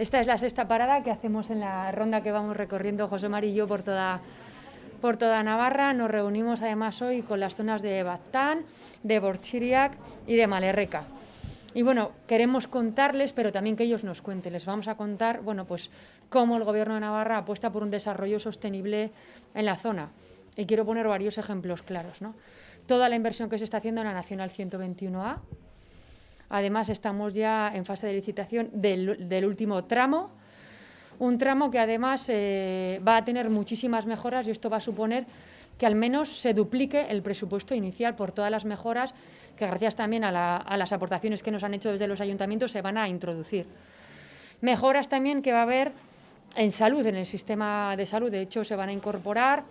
Esta es la sexta parada que hacemos en la ronda que vamos recorriendo José María y yo por toda, por toda Navarra. Nos reunimos además hoy con las zonas de Baztán, de Borchiriac y de Malerreca. Y bueno, queremos contarles, pero también que ellos nos cuenten. Les vamos a contar, bueno, pues cómo el Gobierno de Navarra apuesta por un desarrollo sostenible en la zona. Y quiero poner varios ejemplos claros. ¿no? Toda la inversión que se está haciendo en la Nacional 121A. Además, estamos ya en fase de licitación del, último tramo. Un tramo que además eh, va a tener muchísimas mejoras y esto va a suponer que al menos se duplique el presupuesto inicial por todas las mejoras que gracias también a, las aportaciones que nos han hecho desde los ayuntamientos se van a introducir. Mejoras también que va a haber en salud, en el sistema de salud. De hecho, se van a incorporar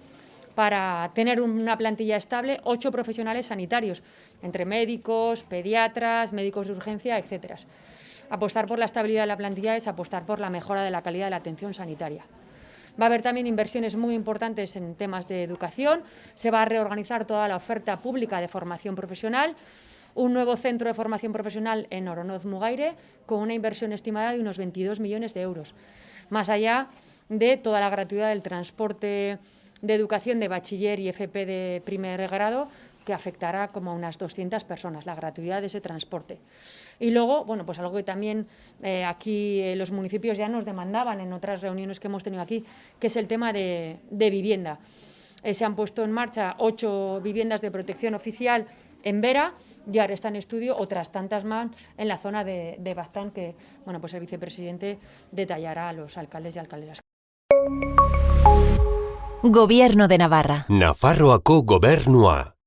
para tener una plantilla estable ocho profesionales sanitarios, entre médicos, pediatras, médicos de urgencia, etcétera. Apostar por la estabilidad de la plantilla es apostar por la mejora de la calidad de la atención sanitaria. Va a haber también inversiones muy importantes en temas de educación, se va a reorganizar toda la oferta pública de formación profesional, un nuevo centro de formación profesional en Oronoz Mugaire con una inversión estimada de unos 22 millones de euros, más allá de toda la gratuidad del transporte de educación de bachiller y FP de primer grado que afectará como a unas 200 personas, la gratuidad de ese transporte. Y luego, bueno, pues algo que también eh, aquí eh, los municipios ya nos demandaban en otras reuniones que hemos tenido aquí, que es el tema de, vivienda. Eh, se han puesto en marcha ocho viviendas de protección oficial en Vera y ahora está en estudio otras tantas más en la zona de, de Baztán que bueno, pues el vicepresidente detallará a los alcaldes y alcaldesas. Gobierno de Navarra. Nafarroako gobernua.